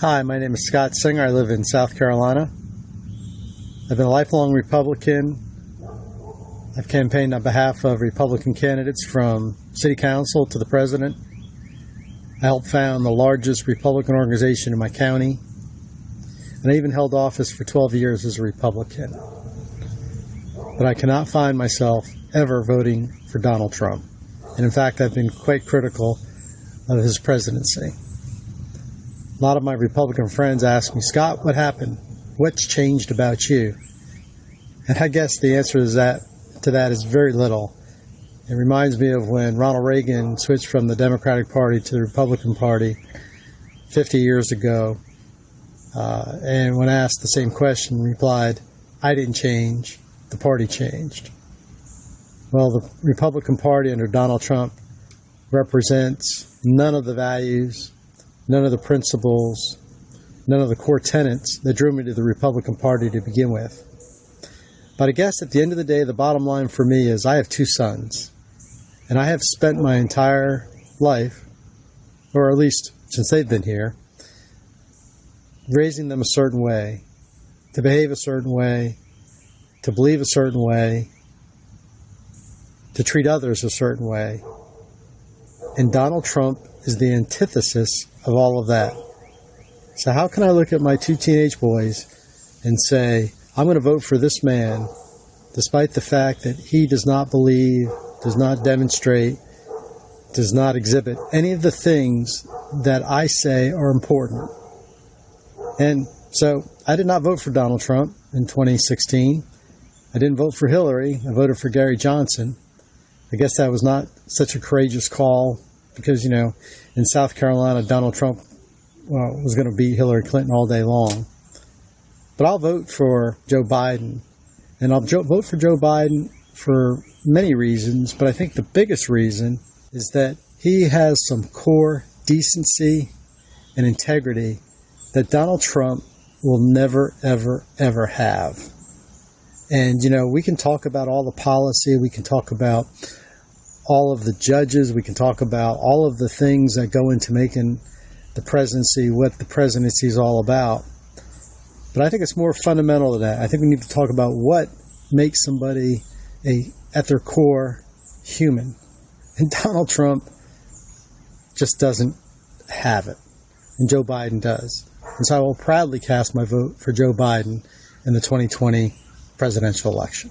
Hi, my name is Scott Singer. I live in South Carolina. I've been a lifelong Republican. I've campaigned on behalf of Republican candidates from city council to the president. I helped found the largest Republican organization in my county. And I even held office for 12 years as a Republican. But I cannot find myself ever voting for Donald Trump. And in fact, I've been quite critical of his presidency. A lot of my Republican friends ask me, Scott, what happened? What's changed about you? And I guess the answer is that to that is very little. It reminds me of when Ronald Reagan switched from the Democratic Party to the Republican Party 50 years ago. Uh, and when asked the same question, replied, I didn't change, the party changed. Well, the Republican Party under Donald Trump represents none of the values, none of the principles, none of the core tenets that drew me to the Republican Party to begin with. But I guess at the end of the day, the bottom line for me is I have two sons. And I have spent my entire life, or at least since they've been here, raising them a certain way, to behave a certain way, to believe a certain way, to treat others a certain way. And Donald Trump is the antithesis of all of that. So, how can I look at my two teenage boys and say, I'm going to vote for this man, despite the fact that he does not believe, does not demonstrate, does not exhibit any of the things that I say are important? And so, I did not vote for Donald Trump in 2016. I didn't vote for Hillary. I voted for Gary Johnson. I guess that was not such a courageous call because, you know, in South Carolina, Donald Trump well, was going to beat Hillary Clinton all day long. But I'll vote for Joe Biden. And I'll vote for Joe Biden for many reasons, but I think the biggest reason is that he has some core decency and integrity that Donald Trump will never, ever, ever have. And, you know, we can talk about all the policy, we can talk about all of the judges, we can talk about all of the things that go into making the presidency what the presidency is all about. But I think it's more fundamental than that. I think we need to talk about what makes somebody a at their core human. And Donald Trump just doesn't have it. And Joe Biden does. And so I will proudly cast my vote for Joe Biden in the 2020 presidential election.